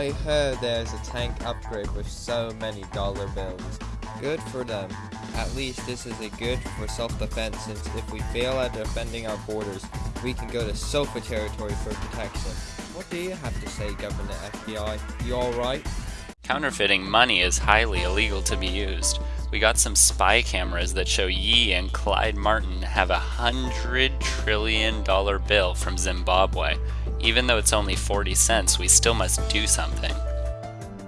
I heard there's a tank upgrade with so many dollar bills. Good for them. At least this is a good for self-defense since if we fail at defending our borders, we can go to SOFA territory for protection. What do you have to say, Governor FBI? You alright? Counterfeiting money is highly illegal to be used. We got some spy cameras that show Yi and Clyde Martin have a hundred trillion dollar bill from Zimbabwe. Even though it's only 40 cents, we still must do something.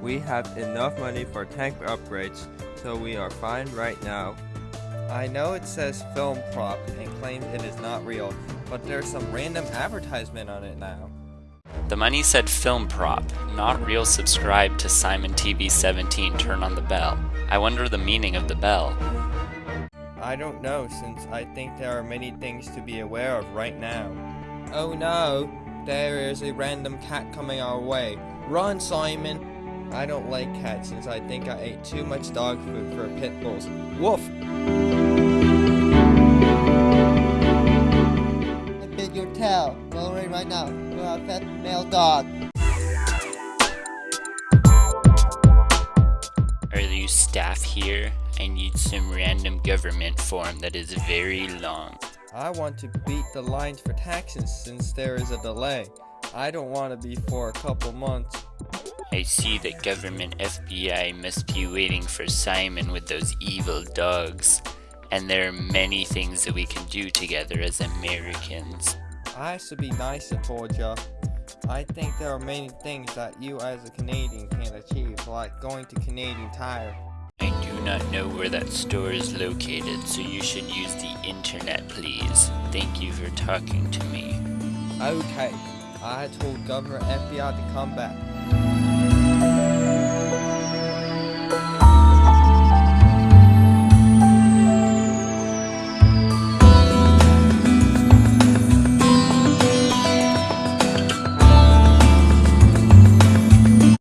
We have enough money for tank upgrades, so we are fine right now. I know it says film prop and claims it is not real, but there's some random advertisement on it now. The money said film prop, not real subscribe to Simon TV 17 turn on the bell. I wonder the meaning of the bell. I don't know since I think there are many things to be aware of right now. Oh no, there is a random cat coming our way. Run Simon! I don't like cats since I think I ate too much dog food for pit bulls. Woof! I bid your tail. Go away right now. You are a fat male dog. Are you staff here? I need some random government form that is very long. I want to beat the lines for taxes since there is a delay. I don't want to be for a couple months. I see that government FBI must be waiting for Simon with those evil dogs. And there are many things that we can do together as Americans. I should be nicer towards you. I think there are many things that you as a Canadian can achieve, like going to Canadian Tire. Not know where that store is located, so you should use the internet, please. Thank you for talking to me. Okay, I told Governor FBI to come back.